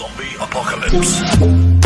Zombie apocalypse.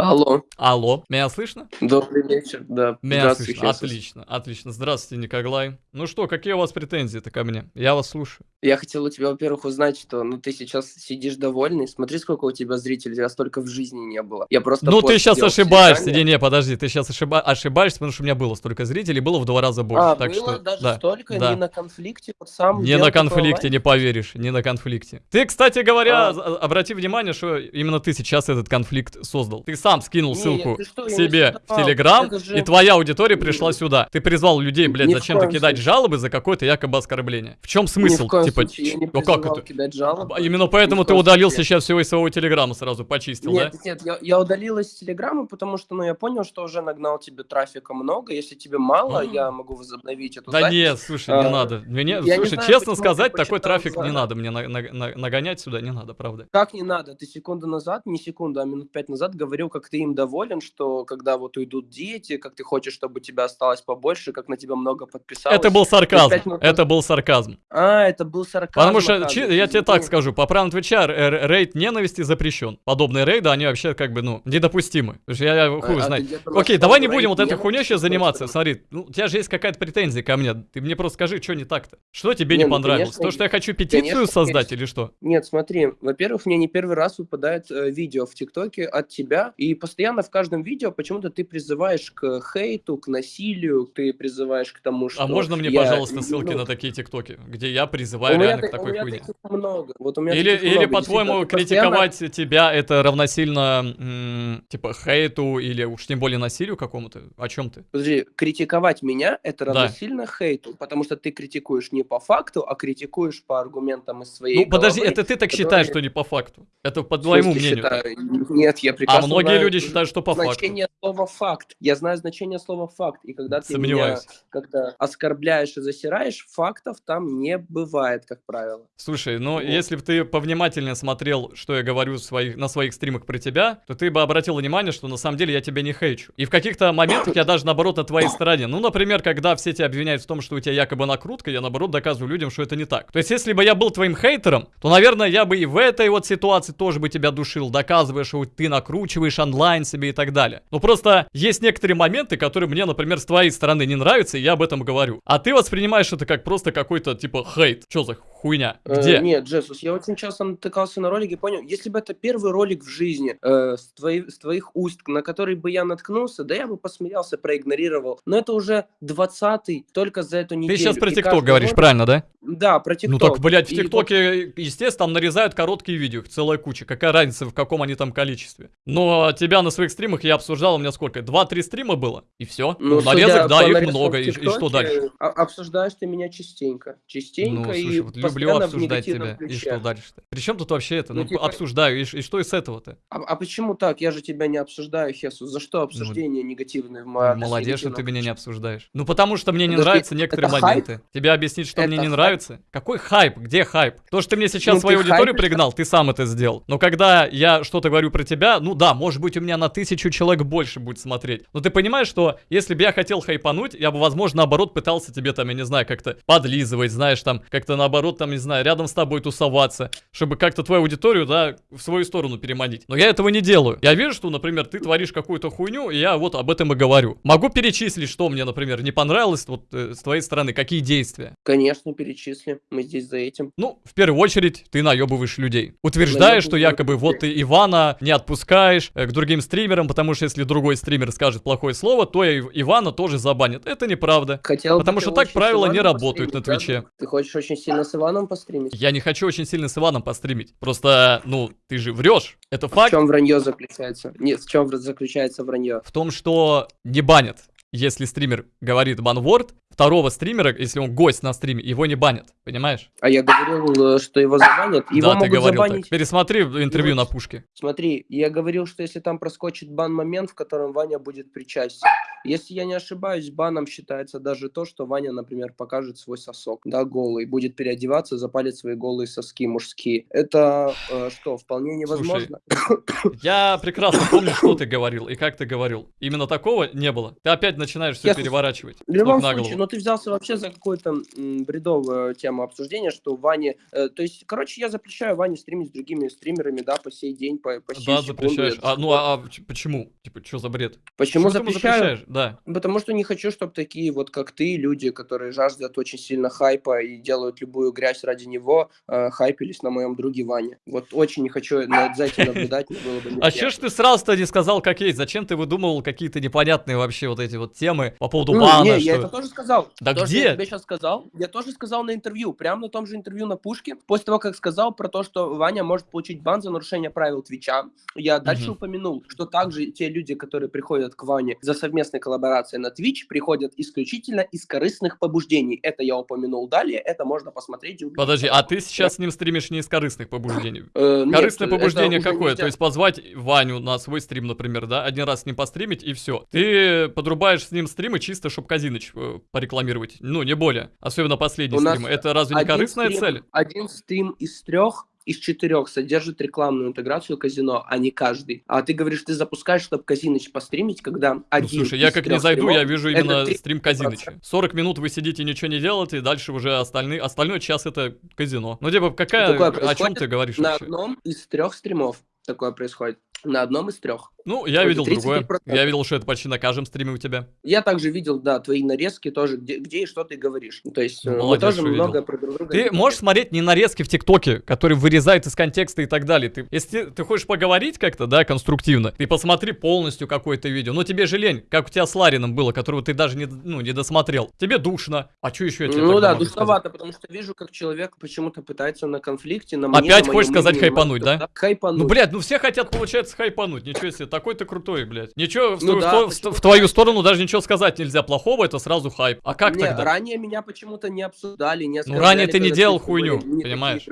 Алло, Алло, меня слышно? добрый вечер, да. Меня слышно. Отлично, отлично. Здравствуйте, Николай. Ну что, какие у вас претензии-то ко мне? Я вас слушаю. Я хотел у тебя, во-первых, узнать, что ну ты сейчас сидишь довольный. Смотри, сколько у тебя зрителей, тебя столько в жизни не было. Я просто ну, ты сейчас ошибаешься. Не-не, подожди, ты сейчас ошиба- ошибаешься, потому что у меня было столько зрителей, было в два раза больше. А, так было что, даже да, столько, да. не на конфликте, вот сам Не на конфликте, не поверишь, не на конфликте. Ты, кстати говоря, А. обрати внимание, что именно ты сейчас этот конфликт создал. Ты сам скинул Не, ссылку ты что, не себе в. Телеграм, же- и твоя аудитория пришла сюда. Ты призвал людей, блядь, Ни зачем-то кидать случае. жалобы за какое-то якобы оскорбление. В чем Ни смысл? в коем типа, случае я не ну как это? кидать жалобы. А Именно поэтому Ни ты коем удалил случае. сейчас всего из своего телеграма сразу, почистил, Нет, да? нет, я, я удалил из Телеграма, потому что, ну, я понял, что уже нагнал тебе трафика много. Если тебе мало, А. я могу возобновить эту Да запись. нет, слушай, не А, надо. Мне, не слушай, знаю, честно сказать, такой трафик не надо мне на- на- на- нагонять сюда, не надо, правда. Как не надо? Ты секунду назад, не секунду, а минут пять назад говорил, как ты им доволен, что когда вот уйдут дети, как ты хочешь, чтобы тебя осталось побольше, как на тебя много подписалось. Это был сарказм, минут это был сарказм. А, это был сарказм. Потому что, чи- я тебе так скажу, по правилам Твича рейд ненависти запрещен. Подобные рейды, они вообще как бы, ну, недопустимы. Я, я А- хуй а где думал, Окей, давай не будем вот этой хуйней сейчас заниматься. Смотри, ну, у тебя же есть какая-то претензия ко мне. Ты мне просто скажи, что не так-то? Что тебе не, Не, ну, понравилось? конечно, То, что я хочу петицию конечно, создать есть. или что? Нет, смотри, во-первых, мне не первый раз выпадает э, видео в ТикТоке от тебя, и постоянно в каждом видео почему-то ты призываешь к хейту, к насилию, ты призываешь к тому, что... А можно мне, я- пожалуйста, ссылки ну, на такие тиктоки, где я у призываю меня реально та- к такой у меня хуйне? много. Вот у меня Или, или по-твоему, ты постоянно- критиковать тебя это равносильно, типа, хейту или уж тем более насилию какому-то? О чем ты? Подожди, критиковать меня это Да. равносильно хейту, потому что ты критикуешь не по факту, а критикуешь по аргументам из своей Ну, подожди, головы, это ты так считаешь, что не по факту. Это по твоему мнению. считаю? Нет, я А прекрасно многие знаю люди считают, что по факту. значение слова факт. Я знаю значение слова факт. И когда ты меня как-то оскорбляешь и засираешь, фактов там не бывает, как правило. Слушай, ну Вот. если бы ты повнимательнее смотрел, что я говорю своих, на своих стримах про тебя, то ты бы обратил внимание, что на самом деле я тебя не хейчу. И в каких-то моментах я даже наоборот на твоей стороне. Ну, например, когда все тебя обвиняют в том, что у тебя якобы накрутка, я наоборот доказываю людям, что это не так. То есть, если бы я был твоим хейтером, то, наверное, я бы и в этой вот ситуации тоже бы тебя душил, доказывая, что ты накручиваешь онлайн себе и так далее. Ну, просто есть некоторые моменты, которые мне, например, с твоей стороны не нравятся, и я об этом говорю. А ты воспринимаешь это как просто какой-то, типа, хейт. Что за хуйня? Э, Где? нет, Джессус, я очень часто натыкался на ролики, понял, если бы это первый ролик в жизни э, с, твои- с твоих уст, на который бы я наткнулся, да я бы посмеялся, проигнорировал. Но это уже двадцатый, только за эту неделю. Ты сейчас про ТикТок говоришь, ролик- правильно, да? Да, про Ну ТикТок. так, блядь, в вот ТикТоке, естественно, там нарезают короткие видео, их целая куча. Какая разница, в каком они там количестве? Но тебя на своих стримах я обсуждал, у меня сколько? Два-три стрима было, и все. Ну, нарезок, да, их много, и, и что дальше? а- Обсуждаешь ты меня частенько. Частенько Ну, и слушай, вот люблю обсуждать тебя. И ключе. что дальше-то? Причем тут вообще это? Ну, Ну, типа- обсуждаю, и, и что из этого-то? А, а почему так? Я же тебя не обсуждаю, Хесус. За что обсуждение негативное в адрес Ну, Молодец, что ты меня не обсуждаешь. Ну, потому что мне не Подожди, нравятся некоторые это хайп? моменты. Тебе объяснить, что мне Это не хайп? нравится? Какой хайп? Где хайп? То, что ты мне сейчас Ну, свою аудиторию пригнал, ты сам это сделал. Но когда я что-то говорю про тебя, ну да, может быть, у меня на тысячу человек больше будет смотреть. Но ты понимаешь, что если бы я хотел хайпануть, я бы, возможно, наоборот, пытался тебе там, я не знаю, как-то подлизывать, знаешь, там, как-то наоборот, там, не знаю, рядом с тобой тусоваться, чтобы как-то твою аудиторию, да, в свою сторону переманить. Но я этого не делаю. Я вижу, что, например, ты творишь какую-то хуйню, и я вот об этом и говорю. Могу перечислить, что мне, например, не понравилось вот э, с твоей стороны, какие действия. Конечно, перечисли. Мы здесь за этим. Ну, в первую очередь, ты наебываешь людей. Утверждаешь, что якобы вот ты Ивана не отпускаешь э, к другим стримерам, потому что если другой стример скажет плохое слово, то и Ивана тоже забанят. Это неправда. Хотел Потому что так правила не работают на постримить, да? Твиче. Ты хочешь очень сильно с Иваном постримить? Я не хочу очень сильно с Иваном постримить. Просто, ну, ты же врешь. Это В факт чем вранье заключается? Нет, в чем заключается вранье? в том, что не банят. Если стример говорит банворд, второго стримера, если он гость на стриме, его не банят. Понимаешь? А я говорил, э, что его забанят. Его да, ты могут говорил забанить. так. Пересмотри интервью Его- на пушке. Смотри, я говорил, что если там проскочит бан-момент, в котором Ваня будет причастен. Если я не ошибаюсь, баном считается даже то, что Ваня, например, покажет свой сосок, да, голый, будет переодеваться, запалит свои голые соски мужские. Это э, что, вполне невозможно? Я прекрасно помню, что ты говорил и как ты говорил. Именно такого не было. Ты опять начинаешь все Я- переворачивать. В любом случае, голову. Ты взялся вообще за какую-то бредовую тему обсуждения, что Ване... э, то есть, короче, я запрещаю Ване стримить с другими стримерами, да, по сей день, по, по сей Да, секунду. запрещаешь. А, ну, а, а почему? Типа, что за бред? Почему ты ему запрещаю? запрещаешь? Да. Потому что не хочу, чтобы такие вот, как ты, люди, которые жаждут очень сильно хайпа и делают любую грязь ради него, э, хайпились на моем друге Ване. Вот очень не хочу за этим наблюдать, было бы А че ж ты сразу-то не сказал, как есть? Зачем ты выдумывал какие-то непонятные вообще вот эти вот темы по поводу Ну, бана? не, что- я это тоже сказал. Да То, что где? я тебе сейчас сказал, я тоже сказал на интервью, прямо на том же интервью на Пушке, после того, как сказал про то, что Ваня может получить бан за нарушение правил Твича, я дальше Мгм. упомянул, что также те люди, которые приходят к Ване за совместной коллаборацией на Twitch, приходят исключительно из корыстных побуждений. Это я упомянул далее, это можно посмотреть и. Подожди, а ты сейчас с ним стримишь не из корыстных побуждений? Э, Корыстное побуждение какое? То есть позвать Ваню на свой стрим, например, да? Один раз с ним постримить и все. Ты подрубаешь с ним стримы чисто, чтобы Казиныч э, порекламировать. Ну, не более. Особенно последний У стрим. Это разве не корыстная стрим- цель? Один стрим из трех из четырех содержит рекламную интеграцию казино, а не каждый. А ты говоришь, ты запускаешь, чтобы Казиныч постримить, когда Ну, один слушай, я как не зайду, я стримов- вижу это именно три- стрим Казиныча. 40 минут вы сидите, ничего не делаете, и дальше уже остальные, остальной час это казино. Ну, типа, какая, Такое о чем ты говоришь На вообще? одном из трех стримов такое происходит. На одном из трех. Ну, я видел другое. 35%. Я видел, что это почти на каждом стриме у тебя. Я также видел, да, твои нарезки тоже, где, где и что ты говоришь. То есть Ну, мы тоже много про друг друга. Ты не можешь смотреть не нарезки в ТикТоке, которые вырезают из контекста и так далее. Ты, если ты, ты хочешь поговорить как-то, да, конструктивно, ты посмотри полностью какое-то видео. Но тебе же лень, как у тебя с Ларином было, которого ты даже не, ну, не досмотрел. Тебе душно. А что еще я тебе Ну да, душновато, потому что вижу, как человек почему-то пытается на конфликте, на Опять на хочешь сказать хайпануть, на- да? Хайпануть. Ну, блядь, ну все хотят, получается, хайпануть. Ничего себе, такой ты крутой, блядь. Ничего, в, Ну твою- да, в в твою сторону даже ничего сказать нельзя плохого, это сразу хайп. А как Не, тогда? ранее меня почему-то не обсуждали, не Ну, ранее ты не делал хуйню, понимаешь?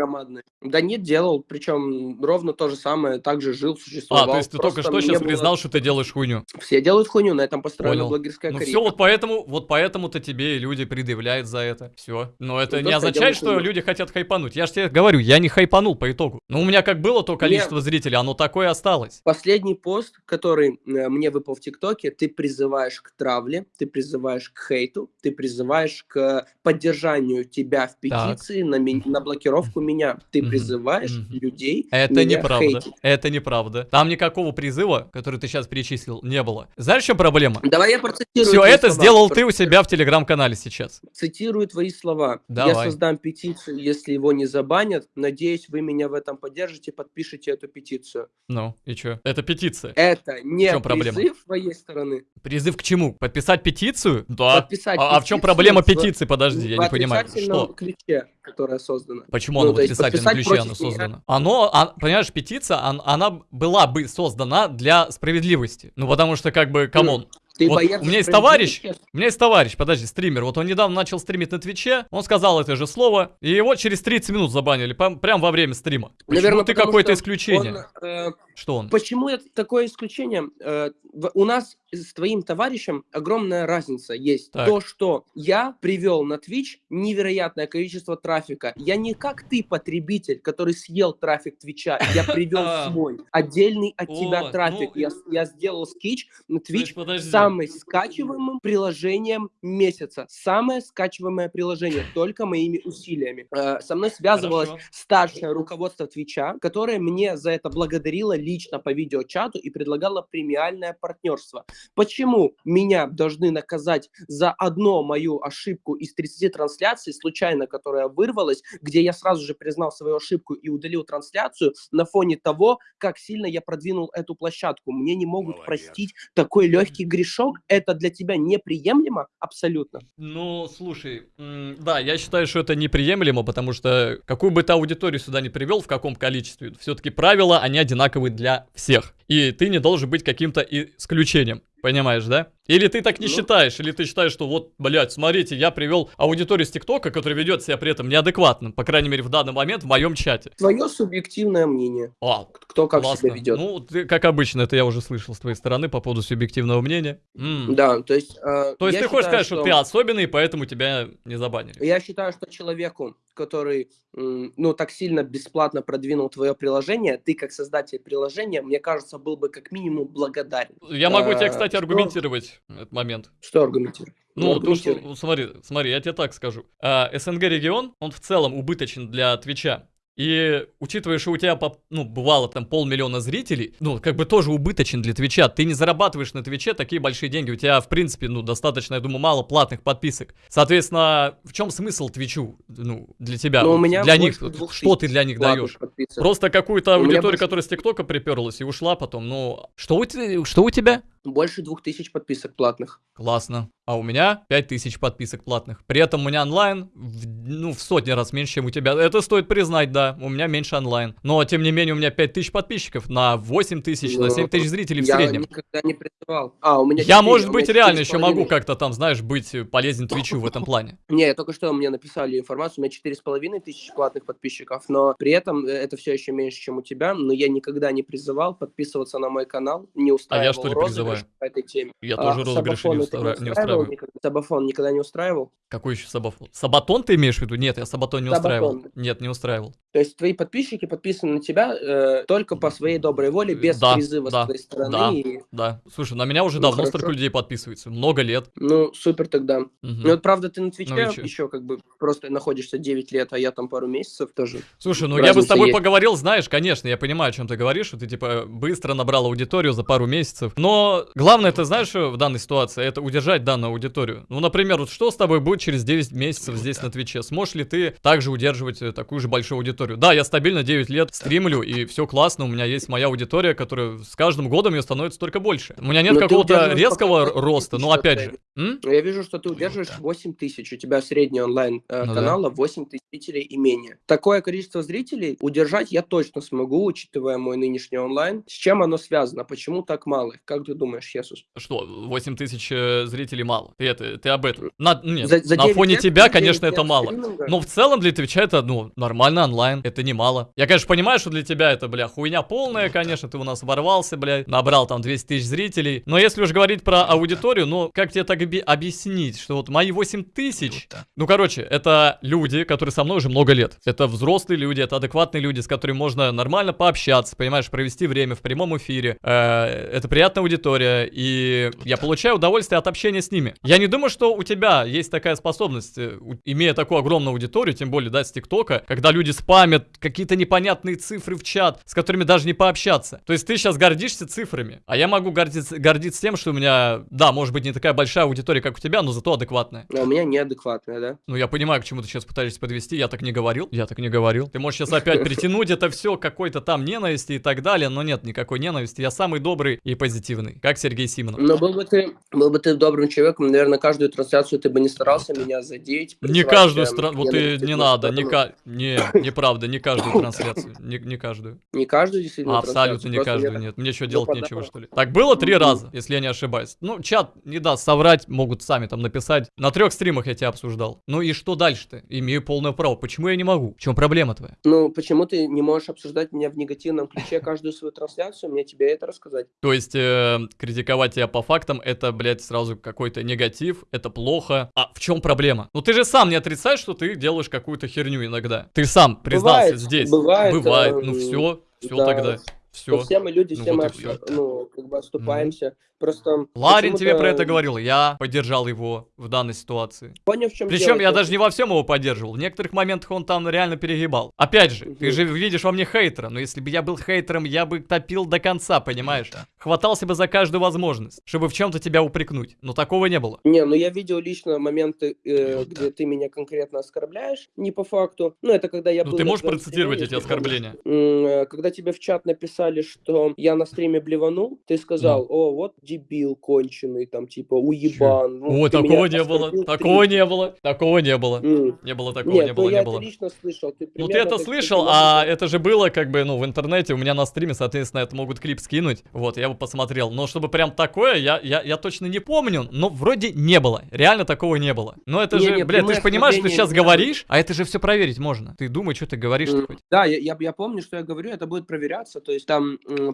Да нет, делал, причем ровно то же самое, так же жил, А, существовал. то есть ты только что сейчас было- признал, что ты делаешь хуйню. Все делают хуйню, на этом построена Понял. блогерская Ну карьера. все, вот поэтому, вот поэтому-то тебе и люди предъявляют за это. Все. Но это Ну, не означает, что хуйню. люди хотят хайпануть. Я же тебе говорю, я не хайпанул по итогу. Но у меня как было то количество зрителей, оно такое осталось. Последний пост, который э, мне выпал в ТикТоке, ты призываешь к травле, ты призываешь к хейту, ты призываешь к поддержанию тебя в Так. петиции на, ми- на блокировку меня. Ты призываешь мгм. людей Это меня неправда. хейтить. Это неправда. Там никакого призыва, который ты сейчас перечислил, не было. Знаешь, в чем проблема? Давай я процитирую Все это слова. сделал ты у себя в телеграм-канале сейчас. Цитирую твои слова. Я Давай. создам петицию, если его не забанят. Надеюсь, вы меня в этом поддержите, подпишите эту петицию. Ну, и чё? Это петиция. Это не чём проблема? призыв с твоей стороны. Призыв к чему? Подписать петицию? Да. Подписать А, а в чем петицию проблема в- петиции? Подожди, я в не понимаю. Что? ключе, которая создана. Почему Ну, оно в отрицательном ключе оно против меня. Оно, а, понимаешь, петиция, он- она была бы создана для справедливости. Ну, потому что, как бы, come on. Ты Вот боец у меня есть товарищ, У меня есть товарищ, подожди, стример, вот он недавно начал стримить на Твиче, он сказал это же слово, и его через 30 минут забанили, прям, во время стрима. Почему Наверно, ты какое-то исключение? Он, э, Что он? Почему это такое исключение? Э, у нас с твоим товарищем огромная разница есть. Так. То, что я привел на Twitch невероятное количество трафика. Я не как ты, потребитель, который съел трафик Твича. Я привел свой отдельный от тебя трафик. ну, Я, сделал скич на Twitch самым скачиваемым приложением месяца. Самое скачиваемое приложение, только моими усилиями. Э, Со мной связывалось старшее руководство Твича, которое мне за это благодарило лично по видеочату и предлагало премиальное партнерство. Почему меня должны наказать за одну мою ошибку из 30 трансляций, случайно, которая вырвалась, где я сразу же признал свою ошибку и удалил трансляцию на фоне того, как сильно я продвинул эту площадку. Мне не могут Молодец. простить такой легкий грешок. Это для тебя неприемлемо? Абсолютно. Ну, слушай, да, я считаю, что это неприемлемо, потому что какую бы ты аудиторию сюда не привел, в каком количестве, все-таки правила, они одинаковые для всех. И ты не должен быть каким-то исключением. Понимаешь, да? Или ты так не Ну. считаешь, или ты считаешь, что вот, блядь, смотрите, я привел аудиторию с ТикТока, которая ведет себя при этом неадекватно, по крайней мере, в данный момент в моем чате. Твое субъективное мнение. А, Кто как классно. себя ведет. Ну, ты, как обычно, это я уже слышал с твоей стороны по поводу субъективного мнения. М. Да, то есть... э, То есть ты хочешь считаю, сказать, что... ты особенный, поэтому тебя не забанили? Я считаю, что человеку, который, ну, так сильно бесплатно продвинул твое приложение, ты как создатель приложения, мне кажется, был бы как минимум благодарен. Я могу тебе, А, кстати, что- аргументировать. Аргументировать этот момент. Что аргументировать? Ну, то, что, смотри, смотри, я тебе так скажу. А, СНГ регион, он в целом убыточен для Твича. И учитывая, что у тебя, ну, бывало там полмиллиона зрителей, ну, как бы тоже убыточен для Твича. Ты не зарабатываешь на Твиче такие большие деньги. У тебя, в принципе, ну, достаточно, я думаю, мало платных подписок. Соответственно, в чем смысл Твичу, ну, для тебя? Ну, у меня для них, что ты для них даешь? подписок. Просто какую-то аудиторию, больше- которая с ТикТока приперлась и ушла потом. Ну, что у, что у тебя? Больше двух тысяч подписок платных. Классно. А у меня 5000 подписок платных. При этом у меня онлайн, в, ну, в сотни раз меньше, чем у тебя. Это стоит признать, да. У меня меньше онлайн. Но, тем не менее, у меня 5000 подписчиков на 8000, на Ну, 7000 зрителей в я среднем. никогда не призывал. А, у меня Я, четыре, может у быть, меня реально четыре с еще могу как-то там, знаешь, быть полезен Твичу в этом плане. Не, только что мне написали информацию, у меня четыре с половиной тысячи платных подписчиков, но при этом э, это все еще меньше, чем у тебя, но я никогда не призывал подписываться на мой канал, не устраивал А что ли розыгрыш призываю? по этой теме. Я А, тоже розыгрыши не, устра- не устраивал никогда? Сабафон никогда не устраивал? Какой еще сабафон? Сабатон ты имеешь в виду? Нет, я сабатон не устраивал. Сабатон. Нет, не устраивал. То есть твои подписчики подписаны на тебя э, только по своей доброй воле, без Да, призыва да, с твоей стороны. да. и- Да. Слушай, на меня уже Ну, давно хорошо. столько людей подписывается. Много лет. Ну, супер тогда. Мгм. Ну, вот правда, ты на Твиче Ну еще как бы просто находишься 9 лет, а я там пару месяцев тоже. Слушай, ну я бы с тобой есть. поговорил, знаешь, конечно, я понимаю, о чем ты говоришь, что ты типа быстро набрал аудиторию за пару месяцев. Но главное, ты знаешь, что в данной ситуации, это удержать данную аудиторию. Ну, например, вот что с тобой будет через 9 месяцев здесь на Твиче? Сможешь ли ты также удерживать э, такую же большую аудиторию? Да, я стабильно 9 лет стримлю, и все классно, у меня есть моя аудитория, которая с каждым годом ее становится только больше. У меня нет ты какого-то резкого роста, но 8 опять же. м? Но я вижу, что ты удерживаешь 8 тысяч. У тебя средний онлайн э, Ну да. канала 8 тысяч зрителей и менее. Такое количество зрителей удержать я точно смогу, учитывая мой нынешний онлайн. С чем оно связано? Почему так мало? Как ты думаешь, Хесус? Что, 8 тысяч э, зрителей мало? Ты, это, ты об этом? На, нет, За- за на 9 фоне лет- тебя, за 9 конечно, это мало. стриминга? Но в целом для Твича это, ну, нормально онлайн. Это немало. Я, конечно, понимаю, что для тебя это, бля, хуйня полная, конечно. Ты у нас ворвался, бля, набрал там 200 тысяч зрителей. Но если уж говорить про аудиторию, ну, как тебе так объяснить, что вот мои 8 тысяч... Ну, короче, это люди, которые со мной уже много лет. Это взрослые люди, это адекватные люди, с которыми можно нормально пообщаться, понимаешь, провести время в прямом эфире. Э, это приятная аудитория, и я получаю удовольствие от общения с ними. Я не думаю, что у тебя есть такая способность, э, имея такую огромную аудиторию, тем более, да, с ТикТока, когда люди спамят какие-то непонятные цифры в чат, с которыми даже не пообщаться. То есть ты сейчас гордишься цифрами, а я могу гордиться, гордиться тем, что у меня, да, может быть, не такая большая аудитория, как у тебя, но зато адекватная. А у меня неадекватная, да? Ну, я понимаю, к чему ты сейчас пытаешься подвести. Я так не говорил. Я так не говорил. Ты можешь сейчас опять притянуть это все какой-то там ненависти и так далее, но нет никакой ненависти. Я самый добрый и позитивный, как Сергей Симонов. Но был бы ты, был бы ты добрым человеком, наверное, каждую трансляцию ты бы не старался меня задеть. Не каждую страну, вот ты не надо, не, ка... не, неправда, не каждую трансляцию, не, не каждую. Не каждую действительно Абсолютно не каждую, нет. Мне что, ну, делать нечего, что ли? Так было три раза, если я не ошибаюсь. Ну, чат не даст соврать, могут сами там написать. На трех стримах я тебя обсуждал. Ну и что дальше-то? Имею полное право. Почему я не могу? В чем проблема твоя? Ну, почему ты не можешь обсуждать меня в негативном ключе каждую свою трансляцию? Мне тебе это рассказать? То есть, э, критиковать тебя по фактам, это, блядь, сразу какой-то негатив, это плохо. А в чем проблема? Ну ты же сам не отрицаешь, что ты делаешь какую-то херню иногда. Ты сам признался Бывает, здесь. бывает, Бывает. Ну все, все да. тогда. Все. Ну, все мы люди, Ну все вот мы, об- ну, как бы оступаемся. Просто Ларин тебе про это говорил, я поддержал его в данной ситуации. Понял, в чем Причем я даже не во всем его поддерживал. В некоторых моментах он там реально перегибал. Опять же, ты Мгм. же видишь во мне хейтера. Но если бы я был хейтером, я бы топил до конца, понимаешь? Хватался бы за каждую возможность, чтобы в чем-то тебя упрекнуть. Но такого не было. Не, ну я видел лично моменты, э, где ты меня конкретно оскорбляешь, не по факту. Ну, это когда я Ну был ты на можешь процитировать эти оскорбления? Э, Когда тебе в чат написали, что я на стриме блеванул, ты сказал, о, вот дебил конченый, там, типа, уебан. Ну, ты меня такого не было. Такого не было. Такого не было. Не было такого, Нет, не было, ну я не было. лично слышал. Ты Ну ты это слышал, а это же было как бы, ну, в интернете, у меня на стриме, соответственно, это могут клип скинуть. Вот, я бы посмотрел. Но чтобы прям такое, я, я, я точно не помню, но вроде не было. Реально такого не было. Но это Не, же, не, блядь, ты прямые же понимаешь, что ты сейчас было. говоришь, а это же все проверить можно. Ты думай, что ты говоришь. Да, я, я, я помню, что я говорю, это будет проверяться. То есть там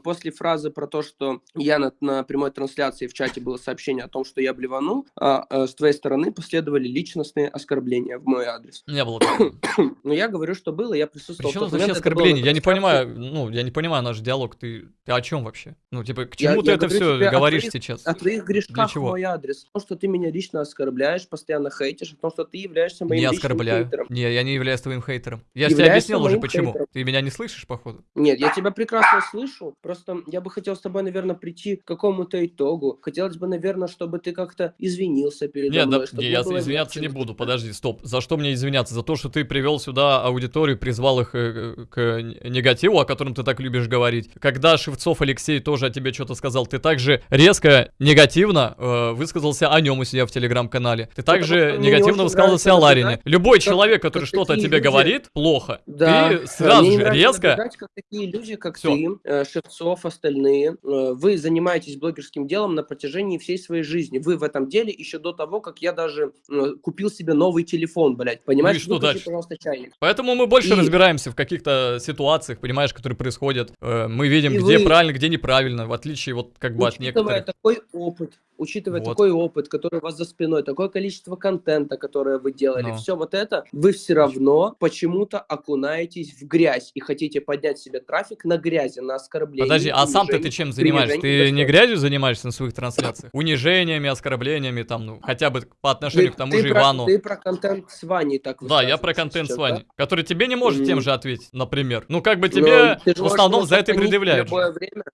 после фразы про то, что я на, на прямой трансляции в чате было сообщение о том, что я блеванул, а, э, с твоей стороны последовали личностные оскорбления в мой адрес. Не было такого. Но я говорю, что было, я присутствовал. Причем вообще оскорбление? Я не понимаю, ну, я не понимаю наш диалог. Ты, ты о чем вообще? Ну, типа, к Я- чему ты я это все говоришь твоих- сейчас? О твоих грешках в мой адрес. О том, что ты меня лично оскорбляешь, постоянно хейтишь, о том, что ты являешься моим Не личным оскорбляю. хейтером. Не, я не являюсь твоим хейтером. Я же тебе объяснил уже почему. хейтером. Ты меня не слышишь, походу? Нет, я тебя прекрасно слышу. Просто я бы хотел с тобой, наверное, прийти к какому-то итогу. Хотелось бы, наверное, чтобы ты как-то извинился передо Нет, да, мной. не, не я извиняться не буду. Подожди, стоп. За что мне извиняться? За то, что ты привел сюда аудиторию, призвал их э, э, к негативу, о котором ты так любишь говорить. Когда Шевцов Алексей тоже о тебе что-то сказал, ты также резко, негативно э, высказался о нем у себя в телеграм-канале. Ты также негативно высказался о Ларине. Любой как- человек, который что-то о тебе люди- говорит плохо, Да, ты да, сразу же резко... как такие люди, как Всё. ты, э, Шевцов, остальные, э, вы занимаетесь блогерским делом на протяжении всей своей жизни. Вы в этом деле еще до того, как я даже купил себе новый телефон, блядь. Понимаешь? Ну что Выключи, дальше? пожалуйста, чайник. Поэтому мы больше И- разбираемся в каких-то ситуациях, понимаешь, которые происходят. Э, Мы видим, И где вы- правильно, где неправильно, в отличие вот как бы от Учитывая некоторых. такой опыт, учитывая Вот. такой опыт, который у вас за спиной, такое количество контента, которое вы делали, Ну. все вот это, вы все равно почему-то окунаетесь в грязь и хотите поднять себе трафик на грязи, на оскорбление. Подожди, а сам-то ты чем занимаешься? Ты не грязью занимаешься на своих трансляциях? Унижениями, оскорблениями, там, ну, хотя бы по отношению к тому же про, Ивану. Ты про контент с Ваней так Да, я про контент с сейчас, Ваней, да? который тебе не может тем Мгм. же ответить, например. Ну, как бы Но тебе ты в основном за это и предъявляют.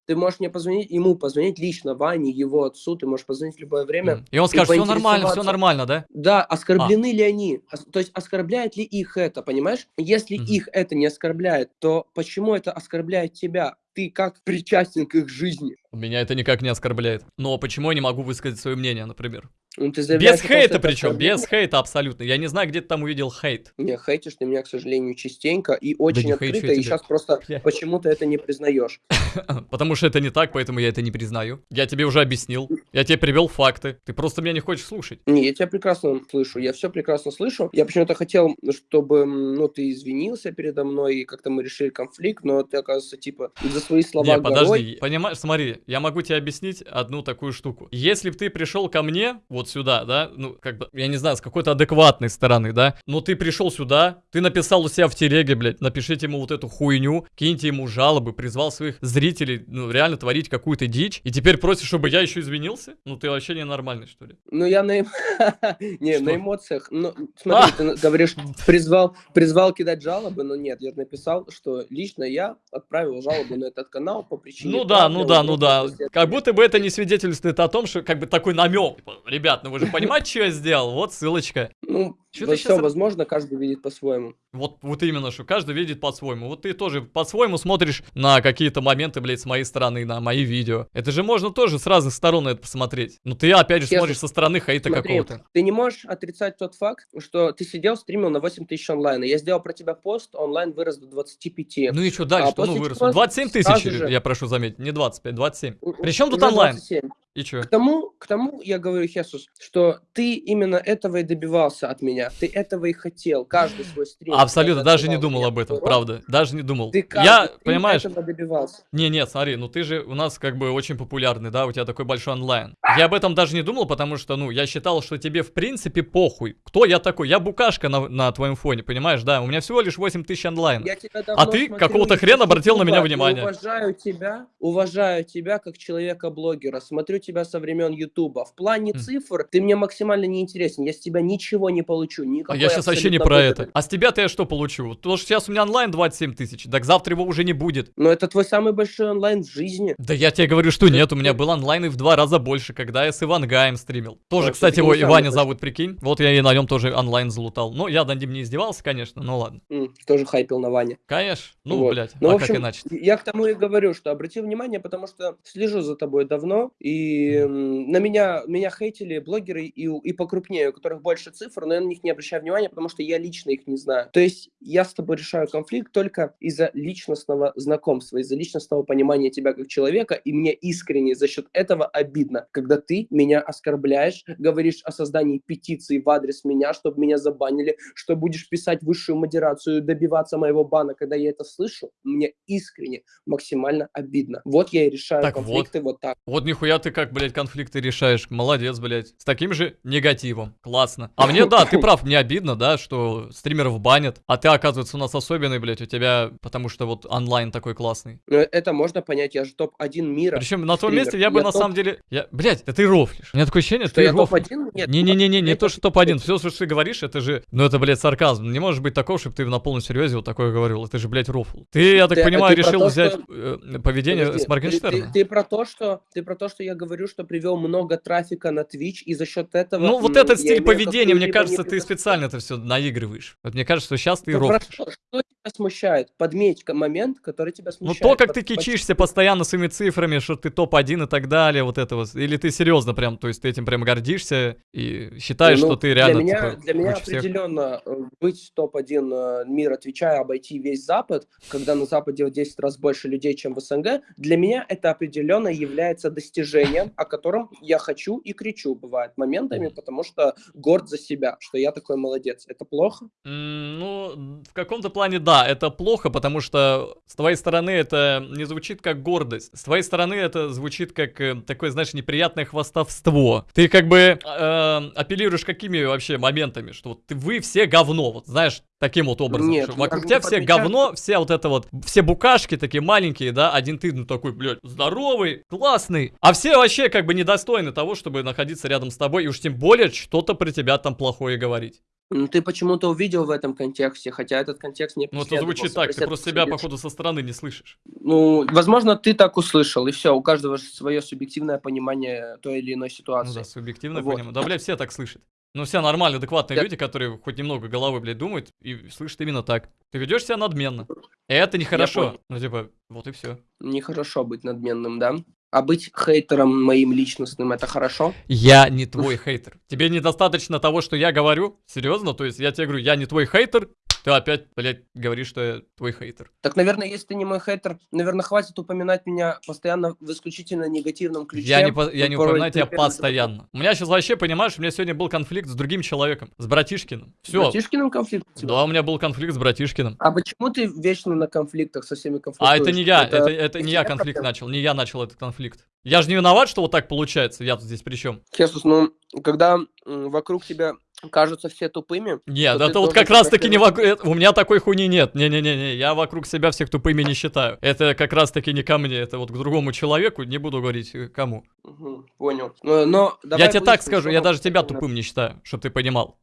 Ты можешь мне позвонить, ему позвонить лично, Ване, его отцу, ты можешь позвонить в любое время. И он скажет, все нормально, все нормально, да? Да, оскорблены ли они? То есть оскорбляет ли их это, понимаешь? Если Мгм. их это не оскорбляет, то почему это оскорбляет тебя? Ты как причастен к их жизни? Меня это никак не оскорбляет. Но почему я не могу высказать свое мнение, например? Ну, ты Без хейта причем, без хейта абсолютно. Я не знаю, где ты там увидел хейт. Не, хейтишь ты меня, к сожалению, частенько и очень я открыто, и тебя. сейчас просто почему-то это не признаешь. Потому что это не так, поэтому я это не признаю. Я тебе уже объяснил. Я тебе привел факты. Ты просто меня не хочешь слушать. Не, я тебя прекрасно слышу, я все прекрасно слышу. Я почему-то хотел, чтобы, ну, ты извинился передо мной, и как-то мы решили конфликт, но ты, оказывается, типа, за свои слова Не, подожди, понимаешь, смотри, я могу тебе объяснить одну такую штуку. Если бы ты пришел ко мне, вот сюда, да, ну, как бы, я не знаю, с какой-то адекватной стороны, да, но ты пришел сюда, ты написал у себя в телеге, блядь, напишите ему вот эту хуйню, киньте ему жалобы, призвал своих зрителей, ну, реально творить какую-то дичь, и теперь просишь, чтобы я еще извинился? Ну, ты вообще ненормальный, что ли? Ну, я на, эм- не, на эмоциях. Ну, смотри, А! ты говоришь, призвал, призвал кидать жалобы, но нет, я написал, что лично я отправил жалобу на этот канал по причине... Ну да, ну да, ну да. Возможности Как будто бы это не свидетельствует о том, что как бы такой намек. Ребят, ну вы же понимаете, что я сделал? Вот ссылочка. Ну, все щас р- возможно, каждый видит по-своему. Вот, вот именно, что каждый видит по-своему. Вот ты тоже по-своему смотришь на какие-то моменты, блядь, с моей стороны, на мои видео. Это же можно тоже с разных сторон это посмотреть. Ну ты опять же Честно, смотришь со стороны Смотри, какого-то. ты не можешь отрицать тот факт, что ты сидел, стримил на 8 тысяч онлайн. и Я сделал про тебя пост, онлайн вырос до 25. Ну и что дальше? А ну чего 27 тысяч, же- я прошу заметить, не 25, 27. У- Причем тут онлайн? 27. И что? К тому, к тому я говорю, Хесус, что ты именно этого и добивался от меня. Ты этого и хотел. Каждый свой стрим. Абсолютно, даже не думал об этом, правда. Даже не думал. Ты Я, понимаешь, этого добивался. Не, нет, смотри, ну ты же у нас как бы очень популярный, да, у тебя такой большой онлайн. Я об этом даже не думал, потому что, ну, я считал, что тебе в принципе похуй. Кто я такой? Я букашка на, на твоем фоне, понимаешь, да? У меня всего лишь 8 тысяч онлайн. А ты какого-то хрена обратил на меня внимание. Уважаю тебя, уважаю тебя как человека-блогера. Смотрю тебя со времен Ютуба. В плане М. цифр ты мне максимально не интересен. Я с тебя ничего не получу. А Никакой я сейчас вообще не про выгоды. это. А с тебя-то я что получу? То, что сейчас у меня онлайн 27 тысяч, так завтра его уже не будет. Но это твой самый большой онлайн в жизни. Да я тебе говорю, что нет, у меня был онлайн и в два раза больше, когда я с Ивангаем стримил. Тоже, кстати, его Иваня зовут, прикинь. Вот я и на нем тоже онлайн залутал. Ну, я над ним не издевался, конечно, ну ладно. Тоже хайпил на Ване. Конечно. Ну, Вот. блядь, Ну, а в как иначе? Я к тому и говорю, что обрати внимание, потому что слежу за тобой давно, и И на меня, меня хейтили блогеры и, и покрупнее, у которых больше цифр, но я на них не обращаю внимания, потому что я лично их не знаю. То есть я с тобой решаю конфликт только из-за личностного знакомства, из-за личностного понимания тебя как человека, и мне искренне за счет этого обидно, когда ты меня оскорбляешь, говоришь о создании петиции в адрес меня, чтобы меня забанили, что будешь писать высшую модерацию, добиваться моего бана, когда я это слышу, мне искренне максимально обидно. Вот я и решаю Так вот. конфликты вот так. Вот нихуя ты как, блядь, конфликты решаешь. Молодец, блядь. С таким же негативом. Классно. А мне, да, ты прав, мне обидно, да, что стримеров банят. А ты, оказывается, у нас особенный, блядь, у тебя, потому что вот онлайн такой классный. Но это можно понять, я же топ-1 мира. Причем на том стример. месте я бы Я на топ- самом деле... Я, блядь, да ты рофлишь. У меня такое ощущение, Что ты я рофлишь. топ-1? Нет. Не-не-не, не я то, что топ-1. Все, что ты говоришь, это же... Ну, это, блядь, сарказм. Не может быть такого, чтобы ты на полном серьезе вот такое говорил. Это же, блядь, рофл. Ты, я так Ты- понимаю, ты про решил то, взять что- э, поведение Подожди, с ты- Моргенштерна. Ты, ты про то, что ты про то, что я говорю, что привел много трафика на Twitch, и за счет этого. Ну, вот этот стиль поведения, мне кажется, ты специально это все наигрываешь. Вот мне кажется, что сейчас ты Ну, рофлишь. что тебя смущает? Подметь момент, который тебя Ну смущает. то, как ты кичишься постоянно своими цифрами, что ты топ-1 и так далее, вот это вот. Или ты серьезно прям, то есть ты этим прям гордишься и считаешь, Ну, что ты реально для меня, типа, для меня определенно э, быть топ-1 э, мира Твича и обойти весь Запад, когда на Западе в 10 раз больше людей, чем в СНГ, для меня это определенно является достижением, о котором я хочу и кричу, бывает, моментами, потому что горд за себя, что я такой молодец. Это плохо? Ну, в каком-то плане да, это плохо, потому что с твоей стороны это не звучит как гордость. С твоей стороны это звучит как э, такое, знаешь, неприятное хвастовство. Ты как бы э, апеллируешь какими вообще моментами, что вот ты, вы все говно, вот знаешь, таким вот образом. Нет, вокруг тебя все говно, все вот это вот, все букашки такие маленькие, да, один ты, ну такой, блядь, здоровый, классный. А все вообще как бы недостойны того, чтобы находиться рядом с тобой, и уж тем более что-то про тебя там плохое говорить. Ну, Ты почему-то увидел в этом контексте, хотя этот контекст не Ну, это звучит так, ты просто себя, походу, со стороны не слышишь. Ну, возможно, ты так услышал, и все, у каждого свое субъективное понимание той или иной Ну ситуации. да, субъективно Вот. понимаю. Да, блядь, все так слышат. Ну, все нормальные, адекватные Я- люди, которые хоть немного головой, блядь, думают и слышат именно так. Ты ведешь себя надменно. И это нехорошо. Ну, типа, вот и все. Нехорошо быть надменным, да? А быть хейтером моим личностным это хорошо? Я не твой хейтер. Тебе недостаточно того, что я говорю? Серьезно? То есть я тебе говорю, я не твой хейтер, ты опять, блядь, говоришь, что я твой хейтер. Так, наверное, если ты не мой хейтер, наверное, хватит упоминать меня постоянно в исключительно негативном ключе. Я не, по- я не упоминаю тебя постоянно. У меня сейчас вообще, понимаешь, у меня сегодня был конфликт с другим человеком, с братишкиным. С Все. братишкиным конфликт? Да, у меня был конфликт с братишкиным. А почему ты вечно на конфликтах со всеми конфликтуешь? А это не я, это, это не я конфликт проблема. начал, не я начал этот конфликт. Я же не виноват, что вот так получается, я тут здесь при чем? Хесус, ну, когда вокруг тебя кажутся все тупыми, Нет, это вот как раз таки не вокруг, у меня такой хуйни нет, не-не-не, я вокруг себя всех тупыми не считаю. Это как раз таки не ко мне, это вот к другому человеку, не буду говорить э, кому. Мгм, понял. Но, но я тебе так скажу, я даже тебя тупым не считаю, чтобы ты понимал.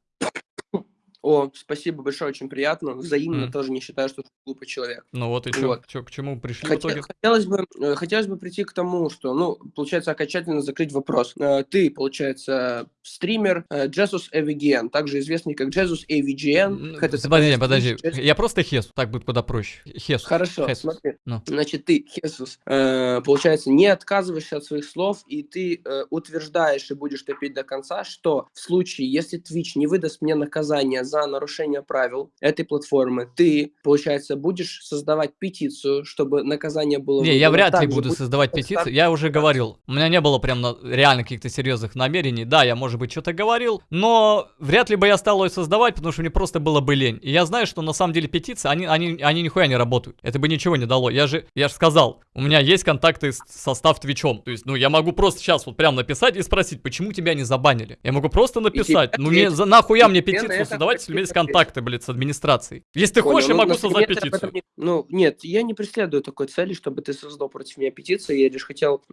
О, спасибо большое, очень приятно. Взаимно М. тоже не считаю, что ты глупый человек. Ну вот и чё, Вот. чё, к чему пришли в Хотя- итоге? хотелось, бы, э, хотелось бы прийти к тому, что, ну, получается, окончательно закрыть вопрос. Э, Ты, получается, стример э, Jesus AVGN, также известный как Jesus AVGN. Подожди, просто подожди, я просто Хесу, так будет куда проще. Хесу. Хорошо, Хесус. смотри. Ну. Значит, ты, Хесус, получается, не отказываешься от своих слов, и ты утверждаешь и будешь топить до конца, что в случае, если Twitch не выдаст мне наказание за нарушение правил этой платформы, ты, получается, будешь создавать петицию, чтобы наказание было Не, я вряд ли буду создавать старт- петицию. Я уже говорил. У меня не было прям на- реально каких-то серьезных намерений. Да, я, может быть, что-то говорил, но вряд ли бы я стал ее создавать, потому что мне просто было бы лень. И я знаю, что на самом деле петиции, они, они, они нихуя не работают. Это бы ничего не дало. Я же, я же сказал, у меня есть контакты с состав Твичом. То есть, ну, я могу просто сейчас вот прям написать и спросить, почему тебя не забанили. Я могу просто написать. Ну, мне, ответят. за, нахуя мне петицию создавать, если у меня есть контакты, блядь, с администрацией? Если ты Понял, хочешь, я ну, могу на создать петицию. не- Ну, нет, я не преследую такой цели, чтобы ты создал против меня петицию. Я лишь хотел,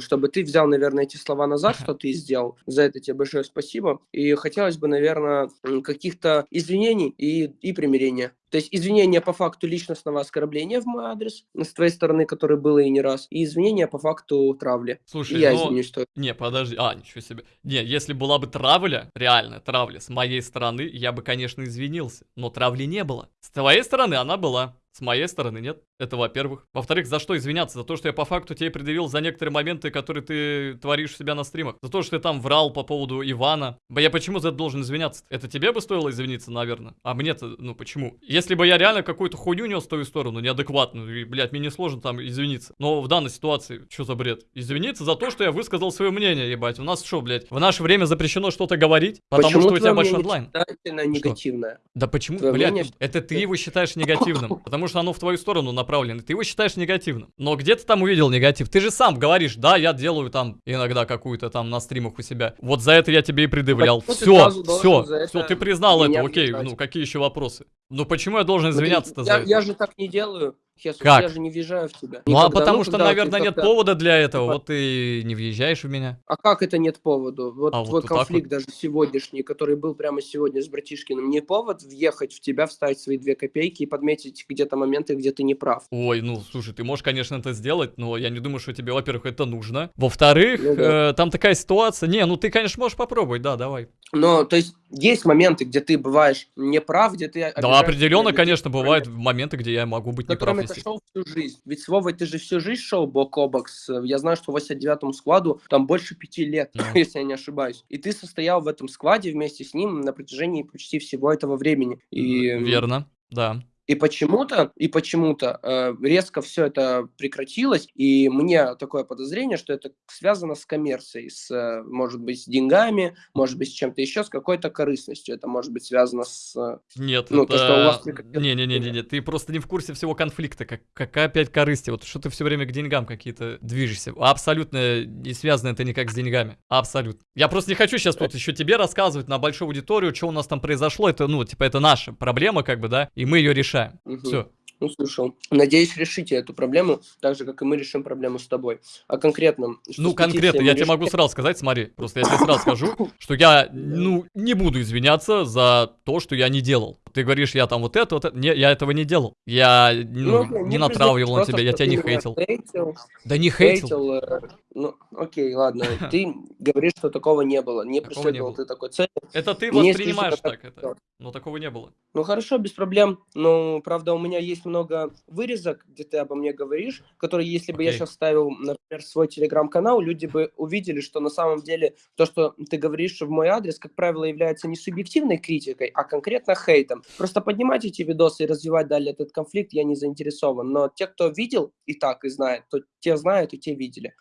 чтобы ты взял, наверное, эти слова назад, что ты сделал. За это тебе большое спасибо. И хотелось бы, наверное, каких-то извинений и, и примирения. То есть извинения по факту личностного оскорбления в мой адрес с твоей стороны, которое было и не раз, и извинения по факту травли. Слушай, и я ну, извинюсь, что Не, подожди. А, ничего себе. Не, если была бы травля, реальная травля, с моей стороны, я бы, конечно, извинился. Но травли не было. С твоей стороны она была. С моей стороны нет. Это во-первых. Во-вторых, за что извиняться? За то, что я по факту тебе предъявил за некоторые моменты, которые ты творишь у себя на стримах. За то, что ты там врал по поводу Ивана. Б- Я почему за это должен извиняться? Это тебе бы стоило извиниться, наверное? А мне-то, ну почему? Если бы я реально какую-то хуйню нес в твою сторону, неадекватную, и, блядь, мне не сложно там извиниться. Но в данной ситуации, что за бред? Извиниться за то, что я высказал свое мнение, ебать. У нас что, блядь, в наше время запрещено что-то говорить? Потому Почему что у тебя большой онлайн. негативное? Да почему, Твое блядь, мнение- это ты его считаешь негативным, потому что оно в твою сторону направлено, ты его считаешь негативным. Но где ты там увидел негатив? Ты же сам говоришь, да, я делаю там иногда какую-то там на стримах у себя. Вот за это я тебе и предъявлял. Ты Все, все, все, ты признал это, окей, ну какие еще вопросы? Ну почему я должен извиняться-то за я, это? я же так не делаю, Хесус, Как? я же не въезжаю в тебя. Ну а Никогда. потому Ну, что, наверное, нет повода для этого, Типа- вот ты не въезжаешь в меня. А как это нет поводу? Вот А вот твой вот конфликт даже сегодняшний, который был прямо сегодня с братишкиным, не повод въехать в тебя, вставить свои две копейки и подметить где-то моменты, где ты не прав. Ой, ну, слушай, ты можешь, конечно, это сделать, но я не думаю, что тебе, во-первых, это нужно. Во-вторых, Ну да. э, там такая ситуация. Не, ну ты, конечно, можешь попробовать, да, давай. Но, то есть, есть моменты, где ты бываешь неправ, где ты Да, определенно, людей, конечно, бывают моменты, где я могу быть неправ. Естественно. шел всю жизнь. Ведь с Вовой ты же всю жизнь шел бок о бок. с- Я знаю, что в 89-му складу там больше пяти лет, Ну. если я не ошибаюсь. И ты состоял в этом складе вместе с ним на протяжении почти всего этого времени. И, Верно, да. И почему-то, и почему-то э, резко все это прекратилось, и мне такое подозрение, что это связано с коммерцией, с, э, может быть, с деньгами, может быть, с чем-то еще, с какой-то корыстностью. Это может быть связано с... э, Нет, Ну, это... то, что у вас прекратилось Не-не-не, ты просто не в курсе всего конфликта. Как, какая опять корысти? Вот что ты все время к деньгам какие-то движешься. Абсолютно не связано это никак с деньгами. Абсолютно. Я просто не хочу сейчас тут еще тебе рассказывать на большую аудиторию, что у нас там произошло. Это, ну, типа, это наша проблема, как бы, да, и мы ее решаем. Мгм. Все. Ну, слышал. Надеюсь, решите эту проблему, так же, как и мы решим проблему с тобой. А конкретно... что Ну, конкретно, я мы тебе могу решили- сразу сказать, смотри, просто я тебе сразу скажу, что я, ну, не буду извиняться за то, что я не делал. Ты говоришь, я там вот это, вот это. Не, я этого не делал. Я, ну, окей, не не натравливал на тебя, я тебя не хейтил. хейтил. Да не хейтил. Хейтил, э, ну, окей, ладно. Ты говоришь, что такого не было. Не Такого не преследовал было. ты такой цели. Это ты воспринимаешь так это. Но такого не было. Ну, хорошо, без проблем. Ну, правда, у меня есть много вырезок, где ты обо мне говоришь, которые, если бы я сейчас ставил, например, свой телеграм-канал, люди бы увидели, что на самом деле то, что ты говоришь в мой адрес, как правило, является не субъективной критикой, а конкретно хейтом. Просто поднимать эти видосы и развивать далее этот конфликт я не заинтересован. Но те, кто видел и так, и знает, то те знают и те видели.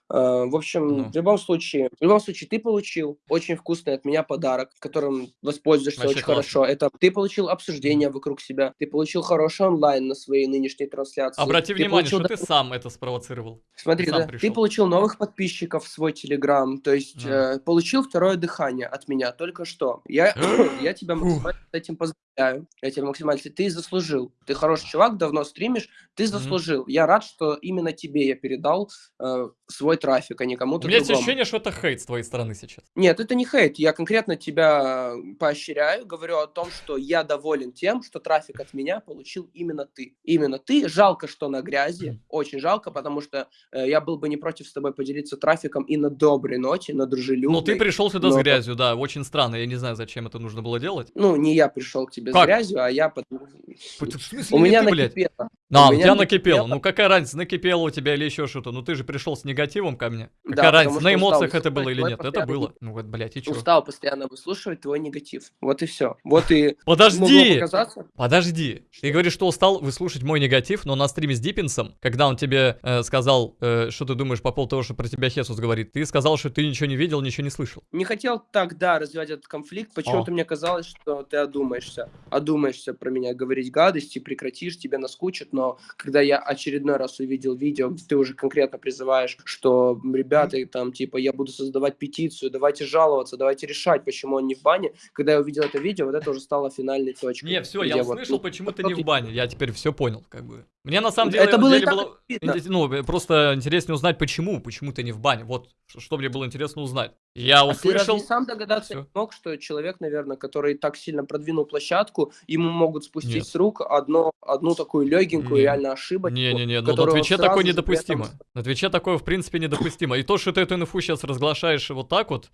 В общем, Ну. в любом случае, в любом случае, ты получил очень вкусный от меня подарок, которым воспользуешься Вообще очень классно. хорошо. Это ты получил обсуждение вокруг себя, ты получил хороший онлайн на своей нынешней трансляции. Обрати ты внимание, получил что ты сам это спровоцировал. Смотри, ты да, пришел. ты получил новых подписчиков в свой телеграм, то есть Да. э, получил второе дыхание от меня только что. Я, я тебя максимально с этим поздравляю. Я тебя максимально... Ты заслужил. Ты хороший чувак, давно стримишь, ты заслужил. Я рад, что именно тебе я передал э, свой трафик, а не У кому-то меня есть ощущение, что это хейт с твоей стороны сейчас. Нет, это не хейт. Я конкретно тебя поощряю, говорю о том, что я доволен тем, что трафик от меня получил именно ты. Именно ты. Жалко, что на грязи. Очень жалко, потому что э, я был бы не против с тобой поделиться трафиком и на доброй ноте, на дружелюбной. Ну, ты пришел сюда с но- грязью, да, очень странно. Я не знаю, зачем это нужно было делать. Ну, не я пришел к тебе Как? с грязью, а я... под- В смысле, У меня ты, блядь? накипело. А, У у меня тебя накипело. накипело. Ну какая разница, накипело у тебя или еще что-то. Ну ты же пришел с негативом ко мне. Да, Какая потому разница, на эмоциях это было или нет? Это было. Ну вот, блядь, и чё? Устал постоянно выслушивать твой негатив. Вот и все. Вот и... Подожди! Подожди. Ты говоришь, что устал выслушать мой негатив, но на стриме с Диппинсом, когда он тебе э, сказал, э, что ты думаешь по поводу того, что про тебя Хесус говорит, ты сказал, что ты ничего не видел, ничего не слышал. Не хотел тогда развивать этот конфликт, почему-то мне казалось, что ты одумаешься. Одумаешься про меня говорить гадости, прекратишь, тебе наскучит, но когда я очередной раз увидел видео, где ты уже конкретно призываешь, что ребята, там, типа, я буду создавать петицию, давайте жаловаться, давайте решать, почему он не в бане, когда я увидел это видео, вот это уже стало финальной точкой. Не, все, я вот, услышал, ну, почему ты не в бане. Я теперь все понял, как бы. Мне на самом деле, Это было деле было- ну, просто интереснее узнать, почему, почему ты не в бане. Вот, что мне было интересно узнать. Я А ты услышал... сам догадаться Всё. не мог, что человек, наверное, который так сильно продвинул площадку, ему могут спустить Нет. с рук одно, одну такую легенькую Не. реально ошибочку, Не-не-не, ну на Твиче такое при этом недопустимо. На Твиче такое, в принципе, недопустимо. И то, что ты эту инфу сейчас разглашаешь вот так вот,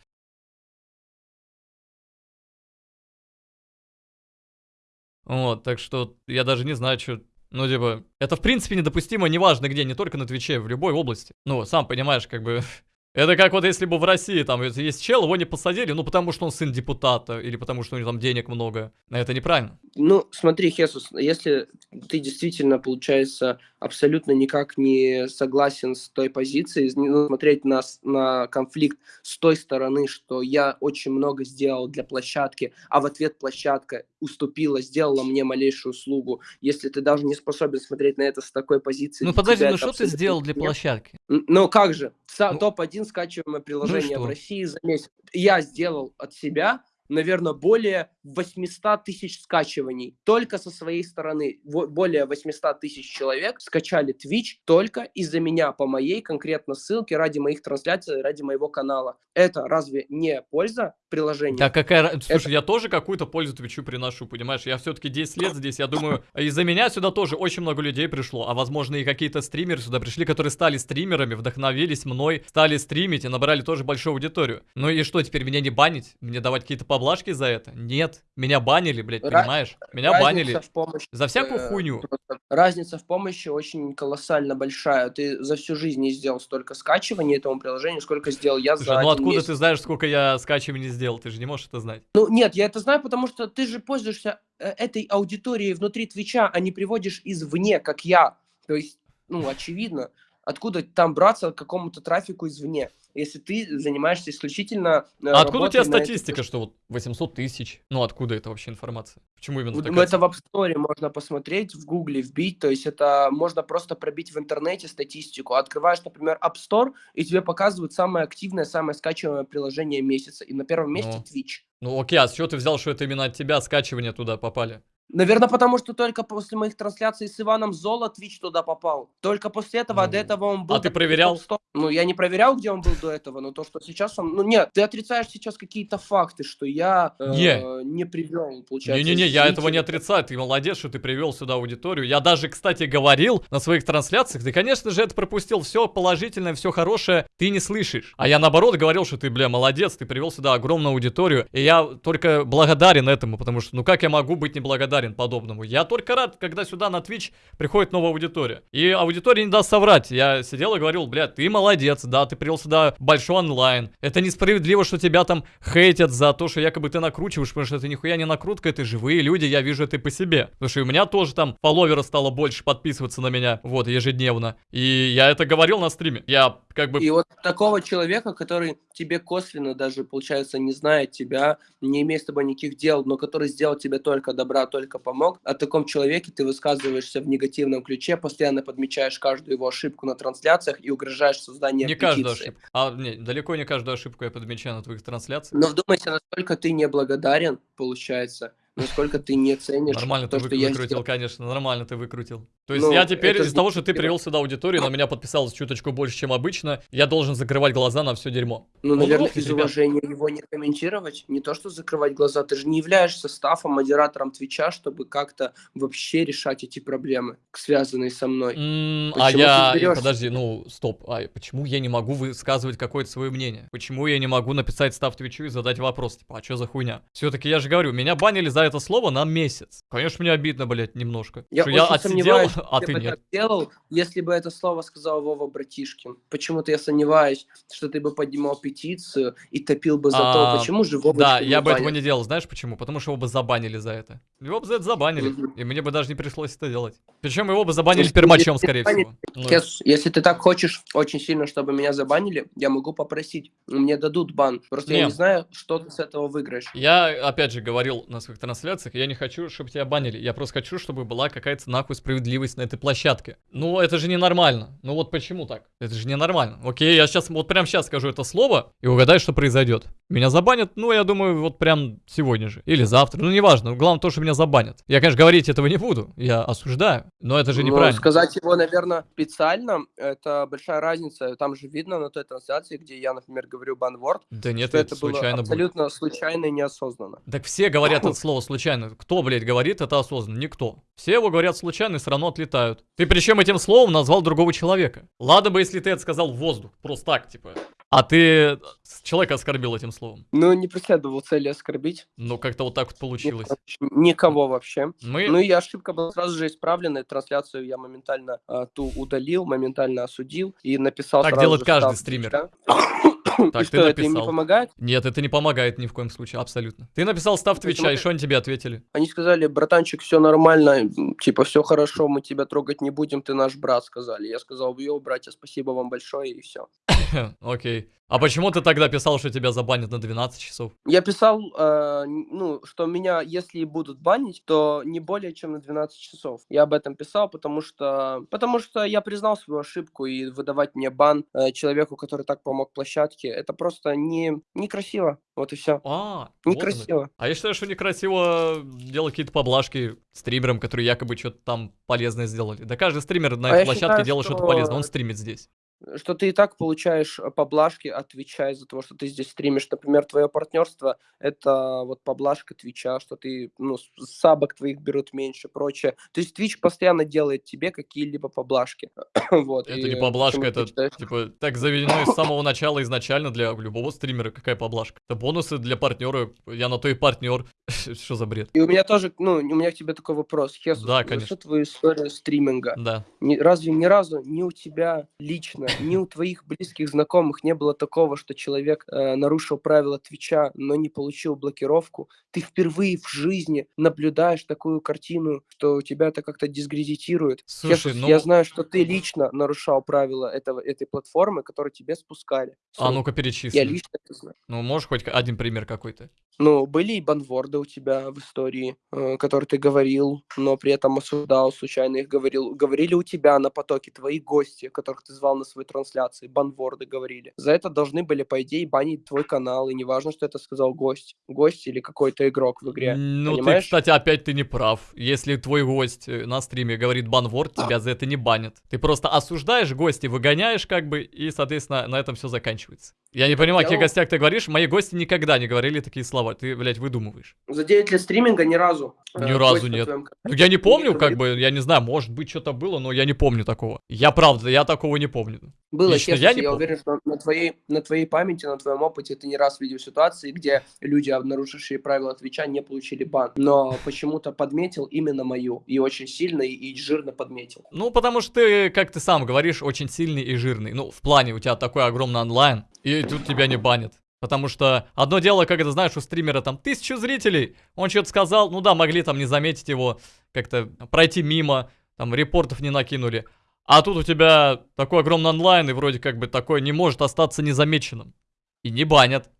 вот, так что я даже не знаю, что Ну, типа, это в принципе недопустимо, неважно где, не только на Твиче, в любой области. Ну, сам понимаешь, как бы... Это как вот если бы в России там есть чел, его не посадили, ну потому что он сын депутата, или потому что у него там денег много. Это неправильно. Ну, смотри, Хесус, если ты действительно, получается, абсолютно никак не согласен с той позицией, ну, смотреть на, на конфликт с той стороны, что я очень много сделал для площадки, а в ответ площадка уступила, сделала мне малейшую услугу, если ты даже не способен смотреть на это с такой позиции... Ну подожди, ну что ты сделал для площадки? Ну как же, ну, топ-1 скачиваемое приложение ну, в России за месяц. Я сделал от себя наверное, более 800 тысяч скачиваний только со своей стороны. Более 800 тысяч человек скачали Twitch только из-за меня, по моей конкретно ссылке, ради моих трансляций, ради моего канала. Это разве не польза приложения? Да какая... Слушай, Это... я тоже какую-то пользу Твичу приношу, понимаешь? Я все-таки 10 лет здесь, я думаю, из-за меня сюда тоже очень много людей пришло, а возможно и какие-то стримеры сюда пришли, которые стали стримерами, вдохновились мной, стали стримить и набрали тоже большую аудиторию. Ну и что, теперь меня не банить? Мне давать какие-то поблажки за это? Нет. Меня банили, блядь, понимаешь? Меня банили в помощи, за всякую э, хуйню. Разница в помощи очень колоссально большая. Ты за всю жизнь не сделал столько скачиваний этому приложению, сколько сделал я Слушай, за ну откуда месяц. ты знаешь, сколько я скачиваний сделал? Ты же не можешь это знать. Ну нет, я это знаю, потому что ты же пользуешься э, этой аудиторией внутри Твича, а не приводишь извне, как я. То есть, ну, очевидно, откуда там браться какому-то трафику извне если ты занимаешься исключительно... Э, а откуда у тебя статистика, что вот 800 тысяч? Ну, откуда это вообще информация? Почему именно такая? Ну, это в App Store можно посмотреть, в Гугле вбить, то есть это можно просто пробить в интернете статистику. Открываешь, например, App Store, и тебе показывают самое активное, самое скачиваемое приложение месяца, и на первом месте ну. Twitch. Ну окей, а с чего ты взял, что это именно от тебя скачивания туда попали? Наверное, потому что только после моих трансляций с Иваном Золо Твич туда попал. Только после этого, а до этого он был... А ты проверял? Ну, я не проверял, где он был до этого, но то, что сейчас он... Ну, нет, ты отрицаешь сейчас какие-то факты, что я э, не, не привел, получается. Не-не-не, я этого не отрицаю. Ты молодец, что ты привел сюда аудиторию. Я даже, кстати, говорил на своих трансляциях, ты, конечно же, это пропустил. Все положительное, все хорошее ты не слышишь. А я, наоборот, говорил, что ты, бля, молодец, ты привел сюда огромную аудиторию. И я только благодарен этому, потому что, ну, как я могу быть неблагодарен? Благодарен подобному. Я только рад, когда сюда на Twitch приходит новая аудитория. И аудитория не даст соврать. Я сидел и говорил, блядь, ты молодец, да, ты привел сюда большой онлайн. Это несправедливо, что тебя там хейтят за то, что якобы ты накручиваешь, потому что это нихуя не накрутка, это живые люди, я вижу это по себе. Потому что у меня тоже там фолловеров стало больше подписываться на меня, вот, ежедневно. И я это говорил на стриме. Я как бы... И вот такого человека, который тебе косвенно даже, получается, не знает тебя, не имеет с тобой никаких дел, но который сделал тебе только добра, только помог, о таком человеке ты высказываешься в негативном ключе, постоянно подмечаешь каждую его ошибку на трансляциях и угрожаешь созданием Не петиции. каждую ошибку. А, не, далеко не каждую ошибку я подмечаю на твоих трансляциях. Но вдумайся, насколько ты неблагодарен, получается, насколько ты не ценишь Нормально то, ты что выкрутил, я сделал. конечно, нормально ты выкрутил. То есть ну, я теперь из-за того, что ты привел сюда аудиторию, на меня подписалось чуточку больше, чем обычно, я должен закрывать глаза на все дерьмо. Ну, наверное, из уважения его не комментировать, не то, что закрывать глаза, ты же не являешься стафом, модератором Твича, чтобы как-то вообще решать эти проблемы, связанные со мной. Mm, а я, подожди, ну, стоп, а почему я не могу высказывать какое-то свое мнение? Почему я не могу написать став Твичу и задать вопрос, типа, а что за хуйня? Все-таки я же говорю, меня банили за это слово на месяц. Конечно, мне обидно, блядь, немножко. Я, что я отсидел, а ты, ты нет. делал, если бы это слово сказал Вова Братишкин. Почему-то я сомневаюсь, что ты бы поднимал петицию и топил бы за а, то, почему же Вова Да, я бы этого не делал, знаешь почему? Потому что его бы забанили за это. Его бы за это забанили, и мне бы даже не пришлось это делать. Причем его бы забанили пермачом, скорее всего. Ну. Если ты так хочешь очень сильно, чтобы меня забанили, я могу попросить. Мне дадут бан. Просто я не знаю, что ты с этого выиграешь. Я, опять же, говорил на своих трансляциях, я не хочу, чтобы тебя банили. Я просто хочу, чтобы была какая-то нахуй справедливость на этой площадке. Ну, это же ненормально. Ну вот почему так? Это же ненормально. Окей, я сейчас, вот прям сейчас скажу это слово и угадай, что произойдет. Меня забанят, ну, я думаю, вот прям сегодня же. Или завтра, ну, неважно. Главное то, что меня забанят. Я, конечно, говорить этого не буду. Я осуждаю, но это же неправильно. Ну, сказать его, наверное, специально, это большая разница. Там же видно на той трансляции, где я, например, говорю банворд. Да нет, это, это случайно было абсолютно будет. случайно и неосознанно. Так все говорят это слово его случайно? Кто, блядь, говорит это осознанно? Никто. Все его говорят случайно и все равно отлетают. Ты причем этим словом назвал другого человека. Ладно бы, если ты это сказал в воздух. Просто так, типа. А ты человека оскорбил этим словом. Ну, не преследовал цели оскорбить. Ну, как-то вот так вот получилось. Никого вообще. Мы... Ну, и ошибка была сразу же исправлена. Трансляцию я моментально а, ту удалил, моментально осудил и написал Так делает же каждый стример. Твича. Так, и ты что, это им не написал. помогает? Нет, это не помогает ни в коем случае, абсолютно. Ты написал staff Твича, и что они тебе ответили? Они сказали, братанчик, все нормально, типа, все хорошо, мы тебя трогать не будем, ты наш брат, сказали. Я сказал, yo, братья, спасибо вам большое, и все. Окей. А почему ты тогда писал, что тебя забанят на 12 часов? Я писал, э, ну, что меня, если и будут банить, то не более чем на 12 часов. Я об этом писал, потому что, потому что я признал свою ошибку, и выдавать мне бан э, человеку, который так помог площадке, это просто не, некрасиво. Вот и все. А, вот. Некрасиво. А я считаю, что некрасиво делать какие-то поблажки стримерам, которые якобы что-то там полезное сделали. Да каждый стример на А этой площадке считаю, делает что-то что- полезное, он стримит здесь. Что ты и так получаешь э, поблажки от Твича из-за того, что ты здесь стримишь. Например, твое партнерство — это вот поблажка Твича, что ты, ну, сабок твоих берут меньше, прочее. То есть Твич постоянно делает тебе какие-либо поблажки. вот. Это и не поблажка, это считаешь- типа так заведено с самого начала изначально для любого стримера. Какая поблажка? Это бонусы для партнера. Я на то и партнер. Что за бред? И у меня тоже, ну, у меня к тебе такой вопрос. Хесус, Да, конечно. всю твою историю стриминга, Да. ни- разве ни разу ни у тебя лично, ни у твоих близких знакомых не было такого, что человек э, нарушил правила Твича, но не получил блокировку? Ты впервые в жизни наблюдаешь такую картину, что тебя это как-то дискредитирует. Слушай, Хесус, ну- Я знаю, что ты лично нарушал правила этого, этой платформы, которые тебе спускали. А ну-ка Я перечисли. лично это знаю. Ну, можешь хоть один пример какой-то? Ну, были и банворды у тебя в истории, э, которые ты говорил, но при этом осуждал, случайно их говорил. Говорили у тебя на потоке твои гости, которых ты звал на свои трансляции, банворды говорили. За это должны были, по идее, банить твой канал, и неважно, что это сказал гость. Гость или какой-то игрок в игре. Ну, ты, понимаешь? кстати, опять ты не прав. Если твой гость э, на стриме говорит банворд, тебя за это не банят. Ты просто осуждаешь гостей, выгоняешь как бы, и, соответственно, на этом все заканчивается. Я не понимаю, о каких Я- гостях ты говоришь. Мои гости никогда не говорили такие слова. Ты, блядь, выдумываешь. За 9 лет стриминга ни разу. э, Ни разу гость на нет. твоем Ну, я не помню, как бы, я не знаю, может быть, что-то было, но я не помню такого. Я правда, я такого не помню. Было, Лично честно, я я, не помню. уверен, что на твоей, на твоей памяти, на твоем опыте ты не раз видел ситуации, где люди, нарушившие правила Твича, не получили бан. Но почему-то подметил именно мою. И очень сильно, и, и жирно подметил. Ну, потому что ты, как ты сам говоришь, очень сильный и жирный. Ну, в плане у тебя такой огромный онлайн, и тут тебя не банят. Потому что одно дело, когда знаешь, у стримера там тысячу зрителей, он что-то сказал, ну да, могли там не заметить его, как-то пройти мимо, там репортов не накинули. А тут у тебя такой огромный онлайн, и вроде как бы такой не может остаться незамеченным. И не банят.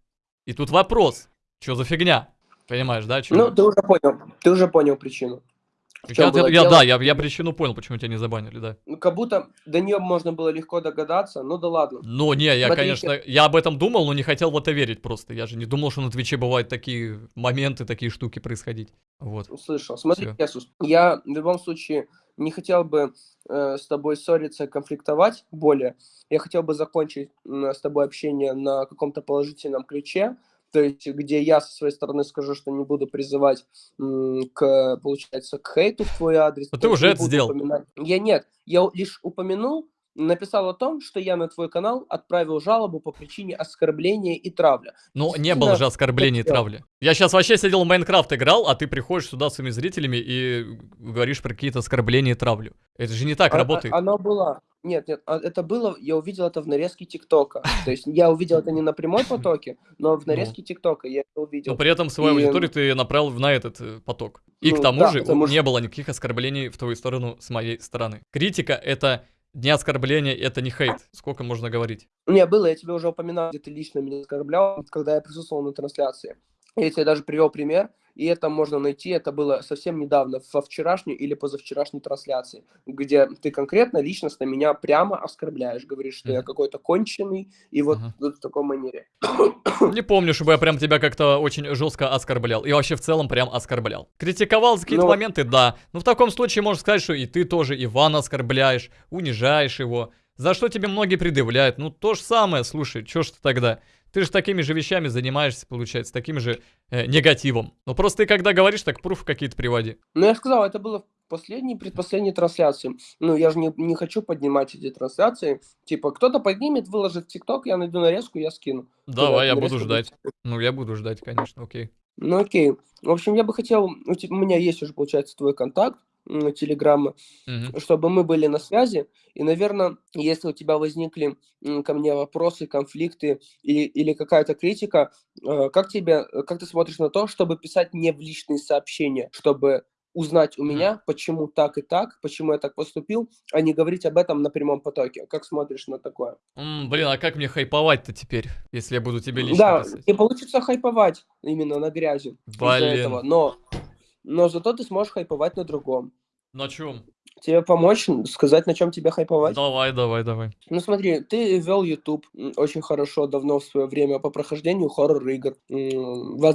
И тут вопрос, что за фигня? Понимаешь, да? чё? Ну, ты уже понял. Ты уже понял причину. Я, я- дело? да, я, я причину понял, почему тебя не забанили, да. Ну, как будто до нее можно было легко догадаться. Ну да ладно. Ну, не, я, Смотри, конечно, я об этом думал, но не хотел в это верить просто. Я же не думал, что на Твиче бывают такие моменты, такие штуки происходить. Вот. Услышал. Смотри. Хесус, я в любом случае не хотел бы э, с тобой ссориться, конфликтовать более. Я хотел бы закончить м, с тобой общение на каком-то положительном ключе. То есть, где я со своей стороны скажу, что не буду призывать к, получается, к хейту в твой адрес. Но ты уже это сделал. упоминать. Я нет, я лишь упомянул, написал о том, что я на твой канал отправил жалобу по причине оскорбления и травля. Ну, не было же оскорблений и травли. Я сейчас вообще сидел в Майнкрафт играл, а ты приходишь сюда с своими зрителями и говоришь про какие-то оскорбления и травлю. Это же не так А- а- работает. Оно было. Нет, нет, а это было, я увидел это в нарезке ТикТока. То есть я увидел это не на прямой потоке, но в нарезке ТикТока я это Но увидел. при этом свою И, аудиторию ты направил на этот э, поток. И к Ну, тому да, же потому не было никаких оскорблений в твою сторону с моей стороны. Критика это не оскорбление, это не хейт. Сколько можно говорить? Не, было, я тебе уже упоминал, где ты лично меня оскорблял, когда я присутствовал на трансляции. Я тебе даже привел пример, и это можно найти, это было совсем недавно, во вчерашней или позавчерашней трансляции, где ты конкретно, личностно меня прямо оскорбляешь, говоришь, что я какой-то конченый, и вот, Ага. вот в такой манере. Не помню, чтобы я прям тебя как-то очень жестко оскорблял. И вообще в целом прям оскорблял. Критиковал за какие-то Ну- моменты, да. Но в таком случае можно сказать, что и ты тоже Ивана оскорбляешь, унижаешь его. За что тебе многие предъявляют. Ну, то же самое, слушай, чё ж ты тогда? Ты же такими же вещами занимаешься, получается, таким же э, негативом. Ну просто ты когда говоришь, так пруфы какие-то приводи. Ну, я сказал, это было в последней, предпоследней трансляции. Ну, я же не, не хочу поднимать эти трансляции. Типа, кто-то поднимет, выложит в ТикТок, я найду нарезку, я скину. Давай, я Нарезка буду будет ждать. Ну, я буду ждать, конечно, окей. Ну окей. В общем, я бы хотел, у, те- у меня есть уже, получается, твой контакт, м, телеграмма, Мгм. чтобы мы были на связи. И, наверное, если у тебя возникли ко мне вопросы, конфликты или, или какая-то критика, э, как тебе, э, как ты смотришь на то, чтобы писать не в личные сообщения, чтобы узнать у меня, почему так и так, почему я так поступил, а не говорить об этом на прямом потоке. Как смотришь на такое? М, блин, а как мне хайповать-то теперь, если я буду тебе лично Да, писать? не получится хайповать именно на грязи из-за этого, но, но зато ты сможешь хайповать на другом. На чем? Тебе помочь, сказать, на чем тебе хайповать? Давай, давай, давай. Ну смотри, ты вел YouTube очень хорошо, давно в свое время по прохождению хоррор-игр.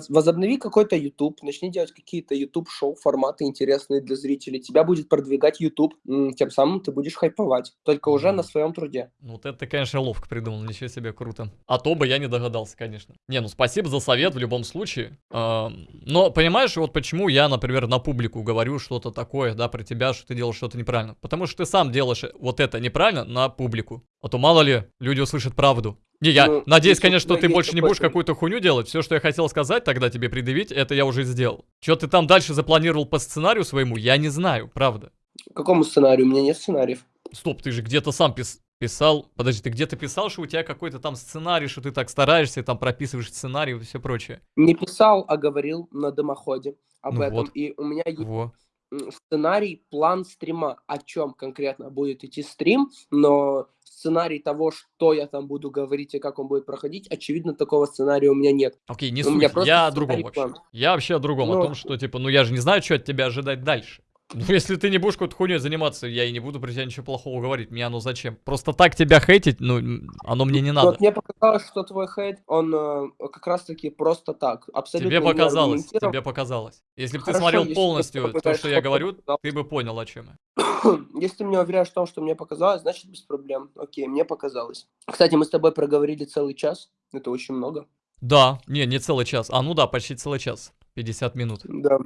Возобнови какой-то YouTube, начни делать какие-то YouTube-шоу, форматы интересные для зрителей. Тебя будет продвигать YouTube, тем самым ты будешь хайповать, только уже на своем труде. Ну, Вот это ты, конечно, ловко придумал, ничего себе, круто. А то бы я не догадался, конечно. Не, ну спасибо за совет в любом случае. Но понимаешь, вот почему я, например, на публику говорю что-то такое, да, про тебя, что ты делаешь что-то неправильно. Потому что ты сам делаешь вот это неправильно на публику. А то мало ли, люди услышат правду. Не, я Ну, надеюсь, конечно, что ты больше не будешь какую-то хуйню делать. Все, что я хотел сказать тогда тебе предъявить, это я уже сделал. Что ты там дальше запланировал по сценарию своему, я не знаю, правда. Какому сценарию? У меня нет сценариев. Стоп, ты же где-то сам пис- писал. Подожди, ты где-то писал, что у тебя какой-то там сценарий, что ты так стараешься, там прописываешь сценарий и все прочее. Не писал, а говорил на дымоходе об Ну этом. вот. И у меня есть Во. Сценарий, план стрима, о чем конкретно будет идти стрим, но сценарий того, что я там буду говорить и как он будет проходить, очевидно, такого сценария у меня нет. Окей, не суть. Я о другом вообще. план. Я вообще о другом, о Ну, том, что типа, ну я же не знаю, что от тебя ожидать дальше. Ну, если ты не будешь какой-то хуйней заниматься, я и не буду про тебя ничего плохого говорить. Мне оно зачем? Просто так тебя хейтить, ну, оно мне не надо. Вот мне показалось, что твой хейт, он э, как раз-таки просто так, абсолютно Тебе показалось, тебе показалось. Если бы ты смотрел полностью то, что я говорю, показать, ты бы понял, о чем я. Если ты меня уверяешь в том, что мне показалось, значит без проблем. Окей, мне показалось. Кстати, мы с тобой проговорили целый час. Это очень много. Да, не, не целый час. А ну да, почти целый час. 50 минут. Да.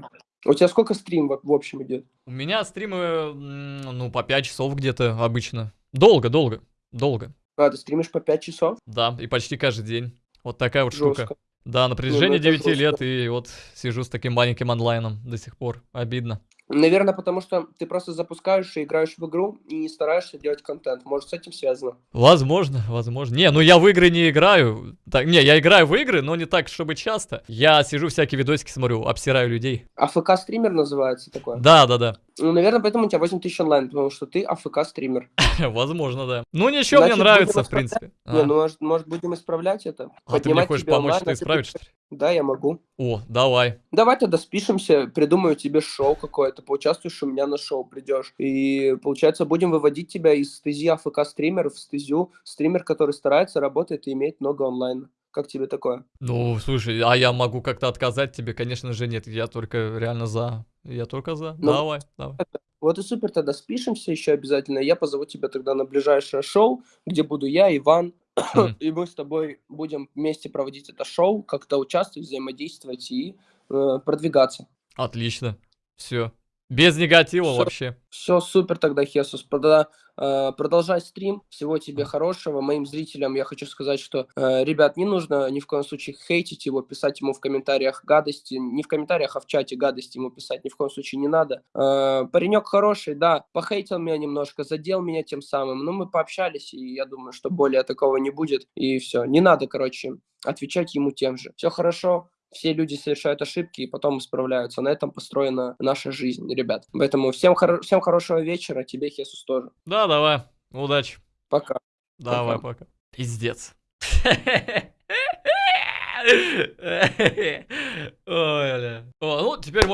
У тебя сколько стрим в, в общем идет? У меня стримы, ну, по 5 часов где-то обычно. Долго, долго, долго. А, ты стримишь по 5 часов? Да, и почти каждый день. Вот такая вот штука. Жестко. Да, на протяжении это 9 жестко. лет, и вот сижу с таким маленьким онлайном до сих пор. Обидно. Наверное, потому что ты просто запускаешь и играешь в игру и не стараешься делать контент. Может, с этим связано? Возможно, возможно. Не, ну я в игры не играю. Так, не, я играю в игры, но не так, чтобы часто. Я сижу всякие видосики смотрю, обсираю людей. АФК-стример называется такое? Да, да, да. Ну, наверное, поэтому у тебя 8 тысяч онлайн, потому что ты АФК-стример. Возможно, да. Ну ничего, мне нравится, в принципе. Не, А. ну, может, может, будем исправлять это? А ты мне Поднимать хочешь помочь это а исправить, что ли? Да, я могу. О, давай. Давай тогда спишемся, придумаю тебе шоу какое-то, поучаствуешь у меня на шоу, придешь. И, получается, будем выводить тебя из стези АФК-стример в стезю стример, который старается, работает и имеет много онлайн. Как тебе такое? Ну, слушай, а я могу как-то отказать тебе? Конечно же нет, я только реально за. Я только за. Ну, давай, давай. Вот и супер, тогда спишемся еще обязательно. Я позову тебя тогда на ближайшее шоу, где буду я, Иван, И мы с тобой будем вместе проводить это шоу, как-то участвовать, взаимодействовать и э, продвигаться. Отлично. Все. Без негатива Всё. вообще. Все супер тогда, Хесус. Тогда э, продолжай стрим. Всего тебе хорошего. Моим зрителям я хочу сказать, что, э, ребят, не нужно ни в коем случае хейтить его, писать ему в комментариях гадости. Не в комментариях, а в чате гадости ему писать ни в коем случае не надо. Э, паренек хороший, да, похейтил меня немножко, задел меня тем самым. Но мы пообщались, и я думаю, что более такого не будет. И все. Не надо, короче, отвечать ему тем же. Все хорошо. Все люди совершают ошибки и потом исправляются. На этом построена наша жизнь, ребят. Поэтому всем, хоро- всем хорошего вечера, тебе, Хесус, тоже. Да, давай. Удачи. Пока. Давай, Пока. пока. Пиздец. Ой, бля. О, ну, теперь можно